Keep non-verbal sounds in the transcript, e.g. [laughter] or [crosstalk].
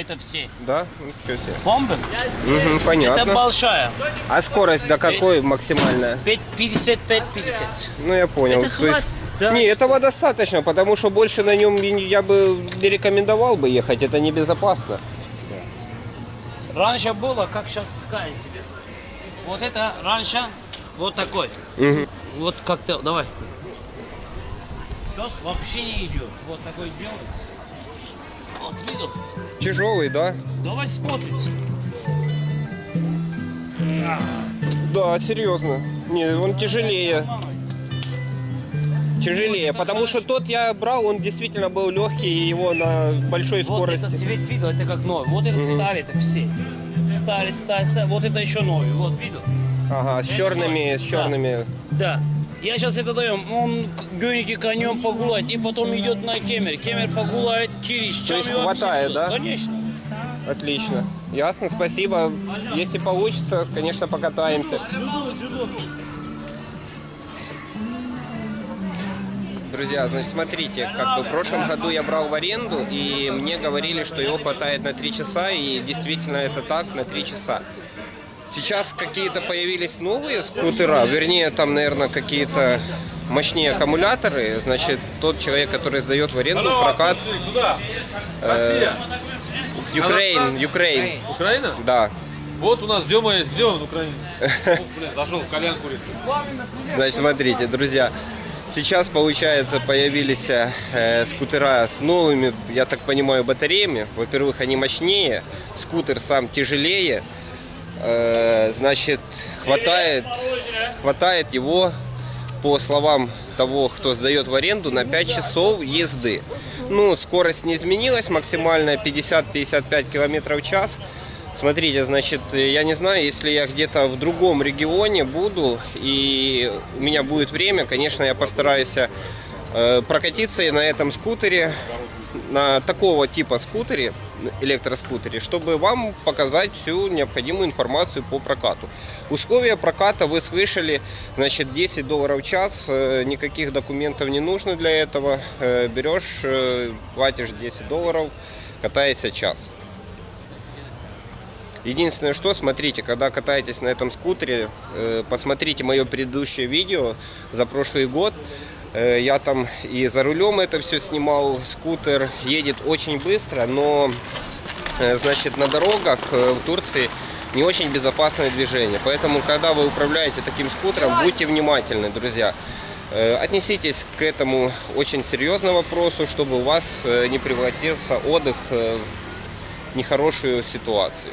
это все. Да? Ну, что себе. Бомбы? Мгм, понятно. Это большая. А скорость до какой максимальная? 55-50. Ну, я понял. Это хватит, да, Не, что? этого достаточно, потому что больше на нем я бы не рекомендовал бы ехать, это небезопасно. Раньше было, как сейчас сказать тебе. Вот это раньше вот такой. Мгм. Вот как-то, давай. Сейчас вообще не идет. Вот такой делается. Вот видел? Тяжелый, да? Давай смотрите. Да, серьезно. Не, он тяжелее. Тяжелее, потому что тот я брал, он действительно был легкий, и его на большой Вот скорости. этот цвет видел, это как новый. Вот этот Мгм. старый, это все. Старый, старый, старый. Вот это еще новый. Вот видел? Ага, с черными, с Да. черными. Да. Я сейчас это даем, он гоники конем погулять, и потом идет на кемер. Кемер погуляет, кириш. То есть хватает, да? Конечно. Отлично. Ясно, спасибо. Если получится, конечно, покатаемся. Друзья, значит, смотрите, как бы в прошлом году я брал в аренду, и мне говорили, что его хватает на 3 часа, и действительно это так, на 3 часа. Сейчас какие-то появились новые скутера, вернее, там, наверное, какие-то мощнее аккумуляторы. Значит, тот человек, который сдает в аренду, в прокат, Куда? э, Украин, Украин, Украина? да. Вот у нас Дема есть. Где он, [laughs] блин, зашел, колян курит. Значит, смотрите, друзья, сейчас, получается, появились э, скутера с новыми, я так понимаю, батареями. Во-первых, они мощнее, скутер сам тяжелее, значит, хватает, хватает его, по словам того, кто сдает в аренду, на 5 часов езды. Ну, скорость не изменилась, максимальная 50-55 километров в час. Смотрите, значит, я не знаю, если я где-то в другом регионе буду и у меня будет время, конечно, я постараюсь э, прокатиться и на этом скутере, на такого типа скутере, электроскутере, чтобы вам показать всю необходимую информацию по прокату. Условия проката вы слышали, значит, 10 долларов в час, э, никаких документов не нужно для этого. Э, Берешь, э, платишь 10 долларов, катаешься час. Единственное, что, смотрите, когда катаетесь на этом скутере, посмотрите мое предыдущее видео за прошлый год. Э, Я там и за рулем это все снимал. Скутер едет очень быстро, но, э, значит, на дорогах э, в Турции не очень безопасное движение. Поэтому, когда вы управляете таким скутером, будьте внимательны, друзья. Отнеситесь к этому очень серьезно вопросу, чтобы у вас не превратился отдых в нехорошую ситуацию.